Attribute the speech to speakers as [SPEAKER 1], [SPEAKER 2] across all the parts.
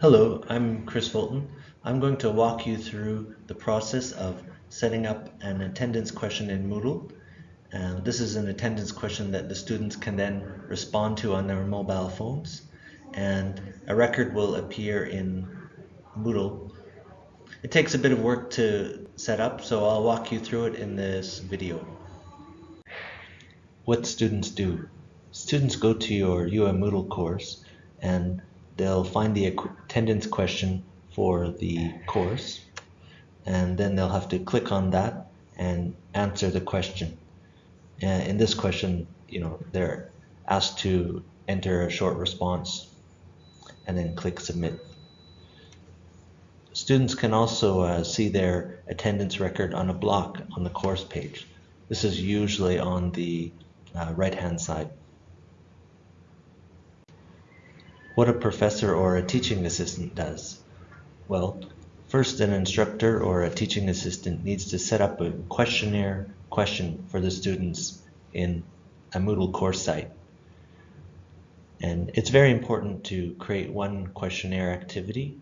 [SPEAKER 1] Hello, I'm Chris Fulton. I'm going to walk you through the process of setting up an attendance question in Moodle. This is an attendance question that the students can then respond to on their mobile phones and a record will appear in Moodle. It takes a bit of work to set up so I'll walk you through it in this video. What students do. Students go to your UM Moodle course and they'll find the attendance question for the course and then they'll have to click on that and answer the question. And in this question, you know, they're asked to enter a short response and then click submit. Students can also uh, see their attendance record on a block on the course page. This is usually on the uh, right hand side. What a professor or a teaching assistant does. Well, first an instructor or a teaching assistant needs to set up a questionnaire question for the students in a Moodle course site. And it's very important to create one questionnaire activity,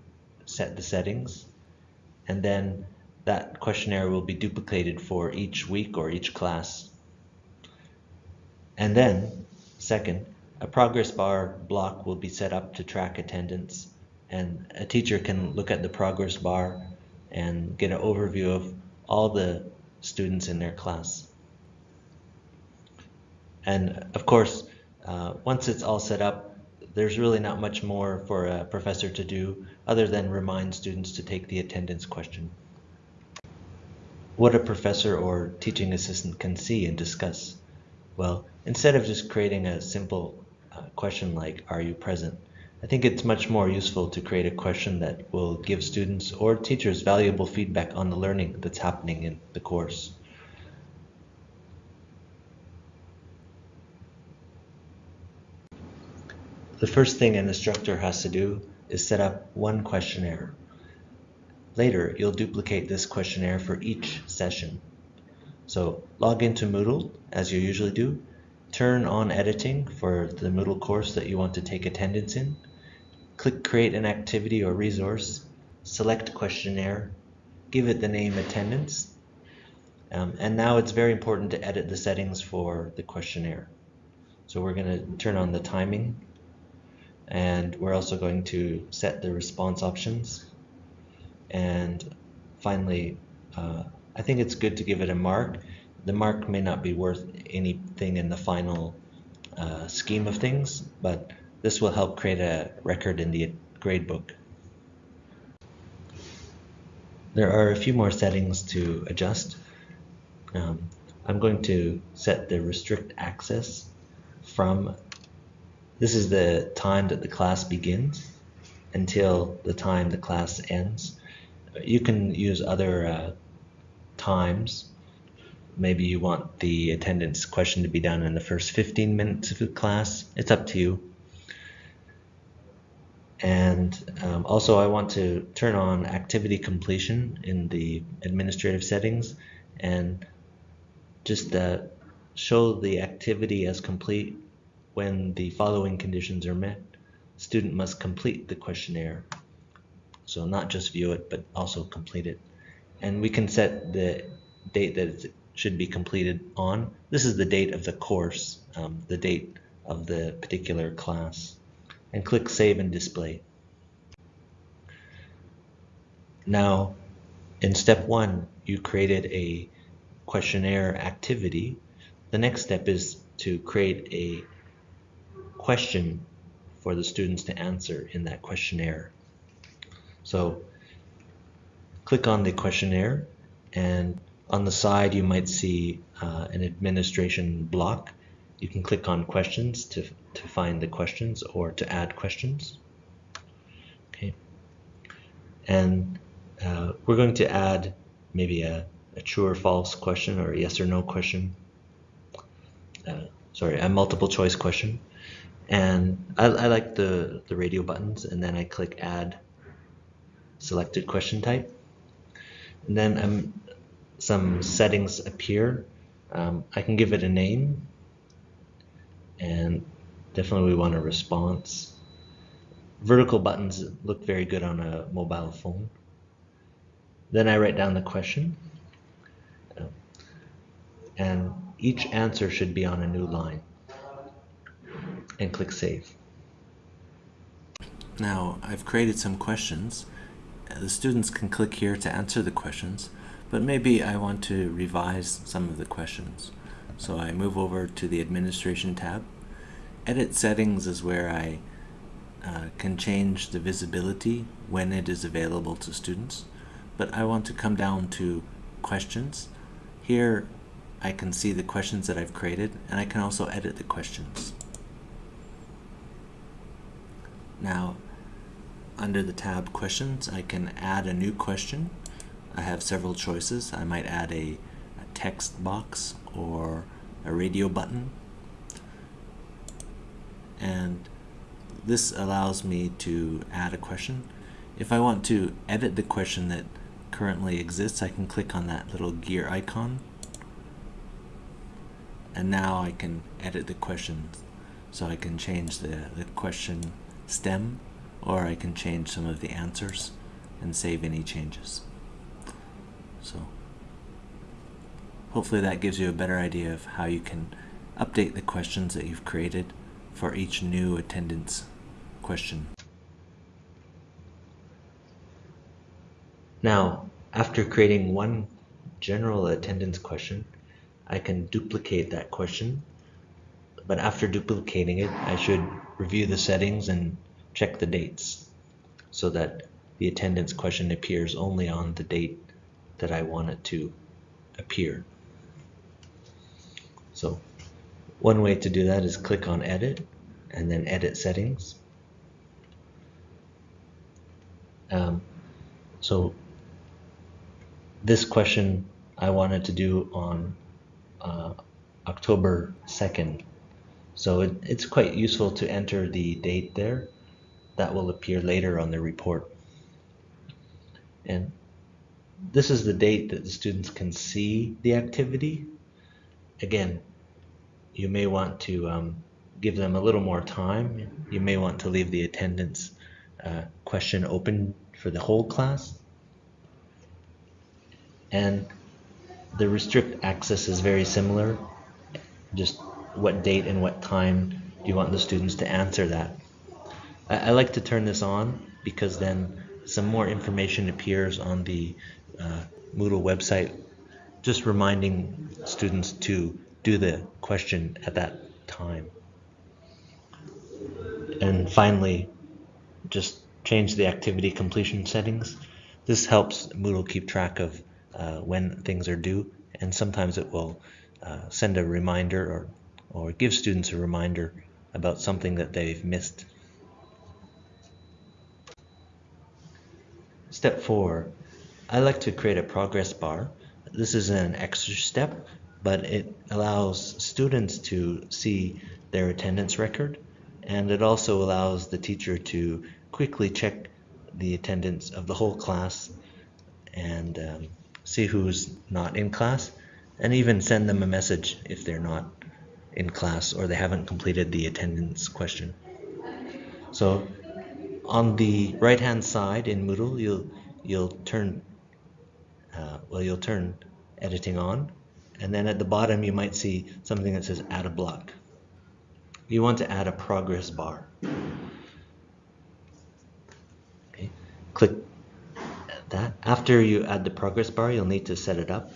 [SPEAKER 1] set the settings, and then that questionnaire will be duplicated for each week or each class. And then, second, a progress bar block will be set up to track attendance and a teacher can look at the progress bar and get an overview of all the students in their class. And of course, uh, once it's all set up, there's really not much more for a professor to do other than remind students to take the attendance question. What a professor or teaching assistant can see and discuss. Well, instead of just creating a simple question like, are you present? I think it's much more useful to create a question that will give students or teachers valuable feedback on the learning that's happening in the course. The first thing an instructor has to do is set up one questionnaire. Later, you'll duplicate this questionnaire for each session. So log into Moodle, as you usually do, Turn on editing for the Moodle course that you want to take attendance in. Click create an activity or resource. Select questionnaire. Give it the name attendance. Um, and now it's very important to edit the settings for the questionnaire. So we're going to turn on the timing and we're also going to set the response options. And finally, uh, I think it's good to give it a mark the mark may not be worth anything in the final uh, scheme of things, but this will help create a record in the gradebook. There are a few more settings to adjust. Um, I'm going to set the restrict access from, this is the time that the class begins until the time the class ends. You can use other uh, times maybe you want the attendance question to be done in the first 15 minutes of the class. It's up to you. And um, also I want to turn on activity completion in the administrative settings and just uh, show the activity as complete when the following conditions are met. Student must complete the questionnaire. So not just view it, but also complete it. And we can set the date that it's should be completed on. This is the date of the course, um, the date of the particular class. And click Save and Display. Now, in step one, you created a questionnaire activity. The next step is to create a question for the students to answer in that questionnaire. So click on the questionnaire and on the side, you might see uh, an administration block. You can click on questions to, to find the questions or to add questions. Okay. And uh, we're going to add maybe a, a, true or false question or a yes or no question. Uh, sorry, a multiple choice question. And I, I like the, the radio buttons and then I click add selected question type. And then I'm some settings appear. Um, I can give it a name and definitely we want a response. vertical buttons look very good on a mobile phone. Then I write down the question. And each answer should be on a new line. And click Save. Now, I've created some questions. The students can click here to answer the questions, but maybe I want to revise some of the questions. So I move over to the Administration tab. Edit Settings is where I uh, can change the visibility when it is available to students but I want to come down to questions. Here I can see the questions that I've created and I can also edit the questions. Now under the tab questions I can add a new question. I have several choices. I might add a, a text box or a radio button and this allows me to add a question. If I want to edit the question that currently exists, I can click on that little gear icon. And now I can edit the question. So I can change the, the question stem, or I can change some of the answers and save any changes. So hopefully that gives you a better idea of how you can update the questions that you've created for each new attendance question. Now, after creating one general attendance question, I can duplicate that question. But after duplicating it, I should review the settings and check the dates so that the attendance question appears only on the date that I want it to appear. So one way to do that is click on edit and then edit settings. Um, so this question I wanted to do on uh, October 2nd. So it, it's quite useful to enter the date there. That will appear later on the report. And this is the date that the students can see the activity. Again, you may want to um, give them a little more time. You may want to leave the attendance uh, question open for the whole class and the restrict access is very similar. Just what date and what time do you want the students to answer that? I, I like to turn this on because then some more information appears on the uh, Moodle website, just reminding students to do the question at that time. And finally, just change the activity completion settings. This helps Moodle keep track of uh, when things are due, and sometimes it will uh, send a reminder or, or give students a reminder about something that they've missed. Step four, I like to create a progress bar. This is an extra step, but it allows students to see their attendance record, and it also allows the teacher to quickly check the attendance of the whole class and um, see who's not in class, and even send them a message if they're not in class or they haven't completed the attendance question. So on the right hand side in Moodle, you'll you'll turn uh, well you'll turn editing on, and then at the bottom you might see something that says add a block. You want to add a progress bar. Okay. Click that. After you add the progress bar, you'll need to set it up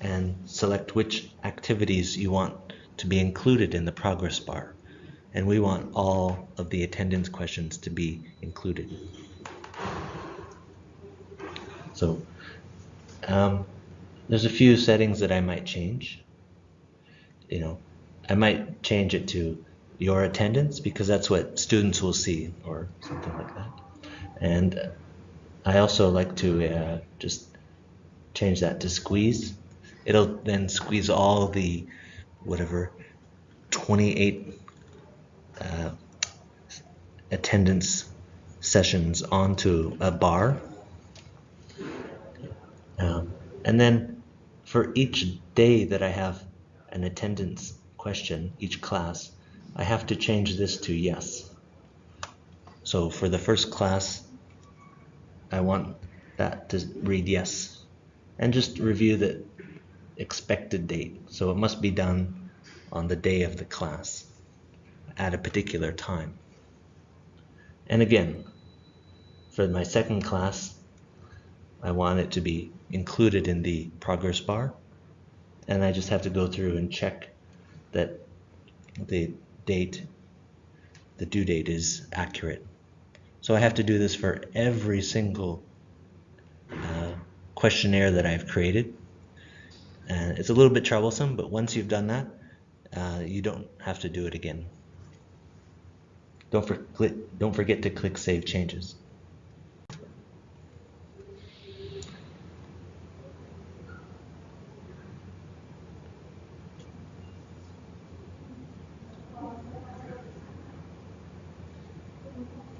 [SPEAKER 1] and select which activities you want to be included in the progress bar. And we want all of the attendance questions to be included. So um, there's a few settings that I might change. You know, I might change it to your attendance because that's what students will see or something like that. And I also like to uh, just change that to squeeze. It'll then squeeze all the whatever 28 uh, attendance sessions onto a bar. Um, and then for each day that I have an attendance question, each class, I have to change this to yes. So for the first class, I want that to read yes. And just review the expected date. So it must be done on the day of the class at a particular time. And again, for my second class, I want it to be included in the progress bar. And I just have to go through and check that the date, the due date is accurate. So I have to do this for every single uh, questionnaire that I've created. And it's a little bit troublesome, but once you've done that, uh, you don't have to do it again. Don't, for, don't forget to click Save Changes.